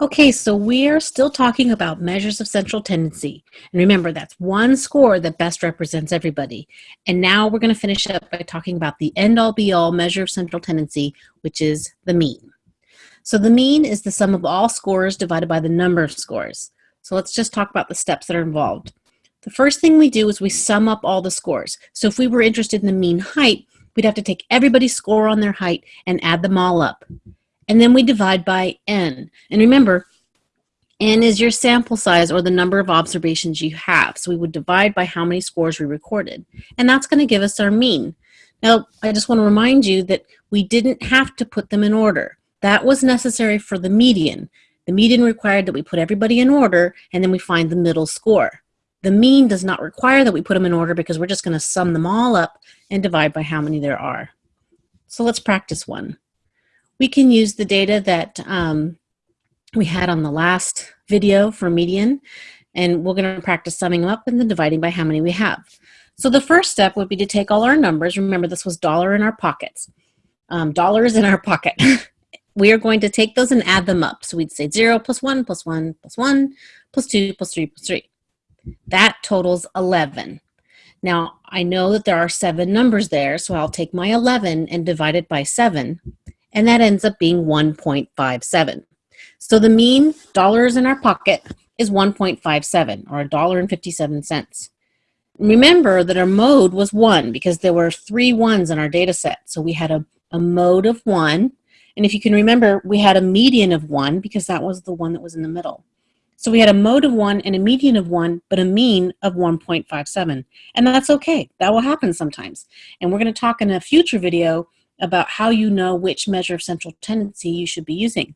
Okay, so we are still talking about measures of central tendency. And remember, that's one score that best represents everybody. And now we're going to finish up by talking about the end-all be-all measure of central tendency, which is the mean. So the mean is the sum of all scores divided by the number of scores. So let's just talk about the steps that are involved. The first thing we do is we sum up all the scores. So if we were interested in the mean height, we'd have to take everybody's score on their height and add them all up and then we divide by n. And remember, n is your sample size or the number of observations you have. So we would divide by how many scores we recorded. And that's going to give us our mean. Now, I just want to remind you that we didn't have to put them in order. That was necessary for the median. The median required that we put everybody in order and then we find the middle score. The mean does not require that we put them in order because we're just going to sum them all up and divide by how many there are. So let's practice one we can use the data that um, we had on the last video for median, and we're going to practice summing them up and then dividing by how many we have. So the first step would be to take all our numbers. Remember, this was dollar in our pockets. Um, dollars in our pocket. we are going to take those and add them up. So we'd say 0 plus 1 plus 1 plus 1 plus 2 plus 3 plus 3. That totals 11. Now, I know that there are seven numbers there, so I'll take my 11 and divide it by 7 and that ends up being 1.57. So the mean dollars in our pocket is 1.57 or a dollar and 57 cents. Remember that our mode was one because there were three ones in our data set. So we had a, a mode of one. And if you can remember, we had a median of one because that was the one that was in the middle. So we had a mode of one and a median of one, but a mean of 1.57. And that's okay. That will happen sometimes. And we're going to talk in a future video about how you know which measure of central tendency you should be using.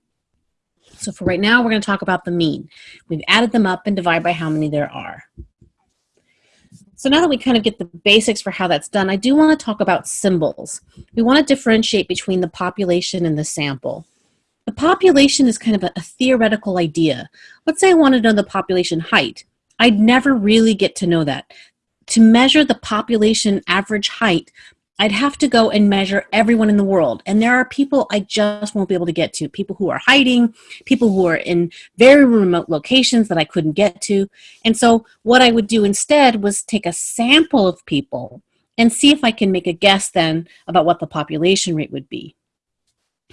So for right now, we're going to talk about the mean. We've added them up and divide by how many there are. So now that we kind of get the basics for how that's done, I do want to talk about symbols. We want to differentiate between the population and the sample. The population is kind of a, a theoretical idea. Let's say I want to know the population height. I'd never really get to know that. To measure the population average height, I'd have to go and measure everyone in the world. And there are people I just won't be able to get to. People who are hiding, people who are in very remote locations that I couldn't get to. And so what I would do instead was take a sample of people and see if I can make a guess then about what the population rate would be.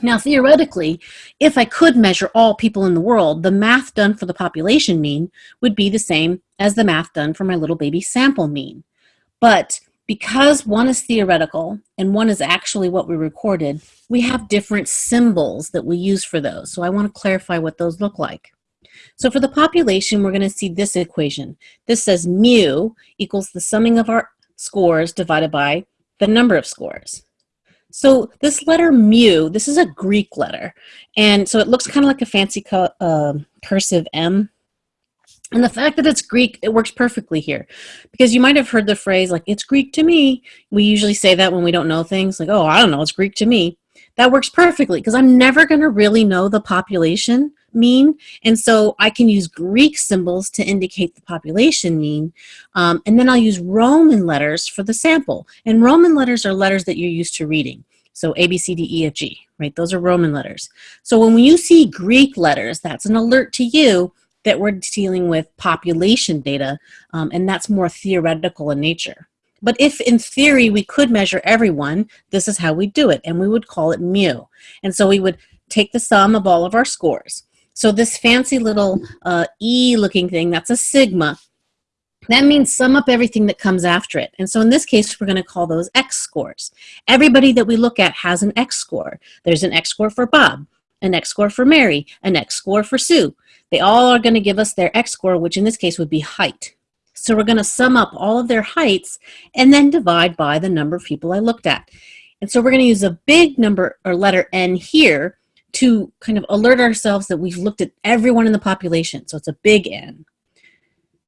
Now, theoretically, if I could measure all people in the world, the math done for the population mean would be the same as the math done for my little baby sample mean. But because one is theoretical and one is actually what we recorded, we have different symbols that we use for those. So I want to clarify what those look like. So for the population, we're going to see this equation. This says mu equals the summing of our scores divided by the number of scores. So this letter mu, this is a Greek letter. And so it looks kind of like a fancy uh, cursive M. And the fact that it's Greek, it works perfectly here. Because you might have heard the phrase, like, it's Greek to me. We usually say that when we don't know things, like, oh, I don't know, it's Greek to me. That works perfectly because I'm never going to really know the population mean. And so I can use Greek symbols to indicate the population mean. Um, and then I'll use Roman letters for the sample. And Roman letters are letters that you're used to reading. So A, B, C, D, E, F, G, right? Those are Roman letters. So when you see Greek letters, that's an alert to you that we're dealing with population data, um, and that's more theoretical in nature. But if in theory we could measure everyone, this is how we do it, and we would call it mu. And so we would take the sum of all of our scores. So this fancy little uh, E looking thing, that's a sigma. That means sum up everything that comes after it. And so in this case, we're going to call those X scores. Everybody that we look at has an X score. There's an X score for Bob, an X score for Mary, an X score for Sue. They all are going to give us their X score, which in this case would be height. So we're going to sum up all of their heights and then divide by the number of people I looked at. And so we're going to use a big number or letter N here to kind of alert ourselves that we've looked at everyone in the population. So it's a big N.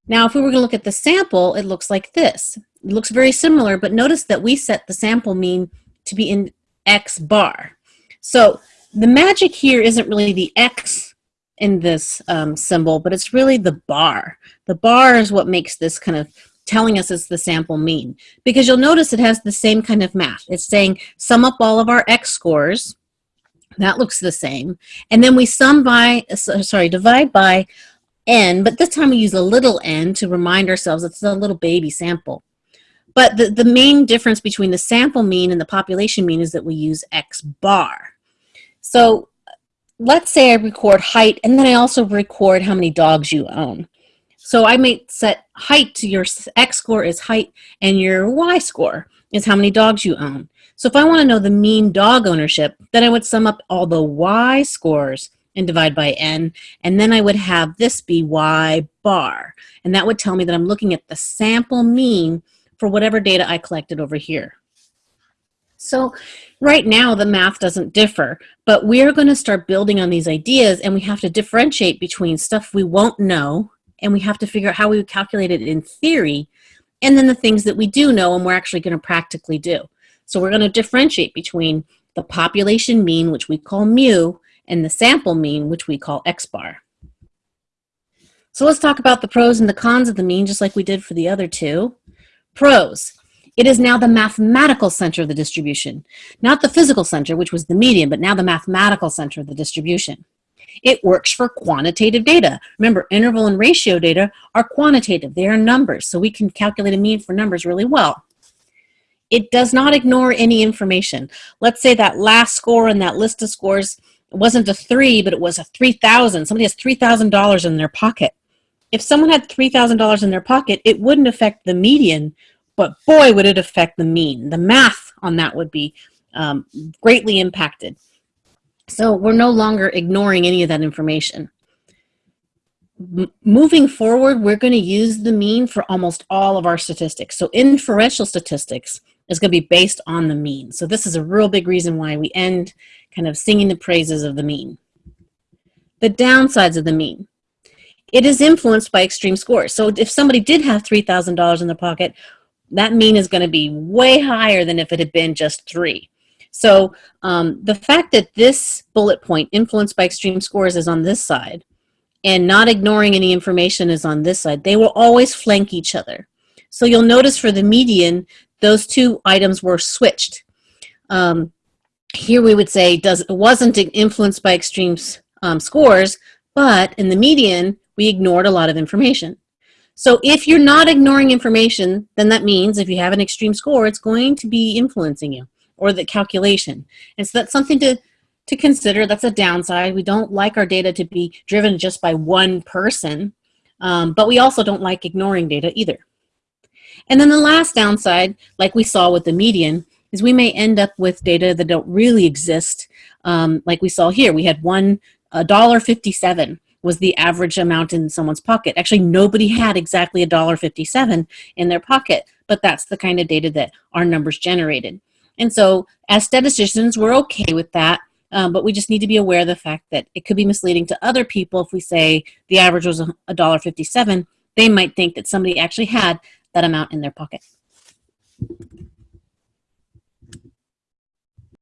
Now, if we were to look at the sample, it looks like this. It looks very similar, but notice that we set the sample mean to be in X bar. So the magic here isn't really the X in this um, symbol, but it's really the bar. The bar is what makes this kind of telling us it's the sample mean. Because you'll notice it has the same kind of math. It's saying sum up all of our X scores, that looks the same. And then we sum by, sorry, divide by n, but this time we use a little n to remind ourselves it's a little baby sample. But the, the main difference between the sample mean and the population mean is that we use x bar. So let's say I record height and then I also record how many dogs you own. So I may set height to your x score is height and your y score is how many dogs you own. So if I want to know the mean dog ownership, then I would sum up all the y scores and divide by n, and then I would have this be y bar. And that would tell me that I'm looking at the sample mean for whatever data I collected over here. So right now the math doesn't differ, but we're going to start building on these ideas and we have to differentiate between stuff we won't know and we have to figure out how we would calculate it in theory and then the things that we do know and we're actually going to practically do. So we're going to differentiate between the population mean, which we call mu, and the sample mean, which we call x bar. So let's talk about the pros and the cons of the mean, just like we did for the other two. Pros. It is now the mathematical center of the distribution, not the physical center, which was the median, but now the mathematical center of the distribution. It works for quantitative data. Remember, interval and ratio data are quantitative. They are numbers, so we can calculate a mean for numbers really well. It does not ignore any information. Let's say that last score in that list of scores wasn't a three, but it was a 3,000. Somebody has $3,000 in their pocket. If someone had $3,000 in their pocket, it wouldn't affect the median, but boy, would it affect the mean. The math on that would be um, greatly impacted. So we're no longer ignoring any of that information. M moving forward, we're going to use the mean for almost all of our statistics. So inferential statistics is going to be based on the mean. So this is a real big reason why we end kind of singing the praises of the mean. The downsides of the mean. It is influenced by extreme scores. So if somebody did have $3,000 in their pocket, that mean is going to be way higher than if it had been just three. So um, the fact that this bullet point, influenced by extreme scores, is on this side, and not ignoring any information is on this side, they will always flank each other. So you'll notice for the median, those two items were switched. Um, here we would say does it wasn't influenced by extreme um, scores, but in the median, we ignored a lot of information. So if you're not ignoring information, then that means if you have an extreme score, it's going to be influencing you or the calculation. And so that's something to, to consider. That's a downside. We don't like our data to be driven just by one person, um, but we also don't like ignoring data either. And then the last downside, like we saw with the median, is we may end up with data that don't really exist. Um, like we saw here, we had one dollar fifty-seven was the average amount in someone's pocket. Actually, nobody had exactly a dollar fifty-seven in their pocket, but that's the kind of data that our numbers generated. And so as statisticians, we're okay with that, um, but we just need to be aware of the fact that it could be misleading to other people if we say the average was a dollar fifty-seven. They might think that somebody actually had that amount in their pocket.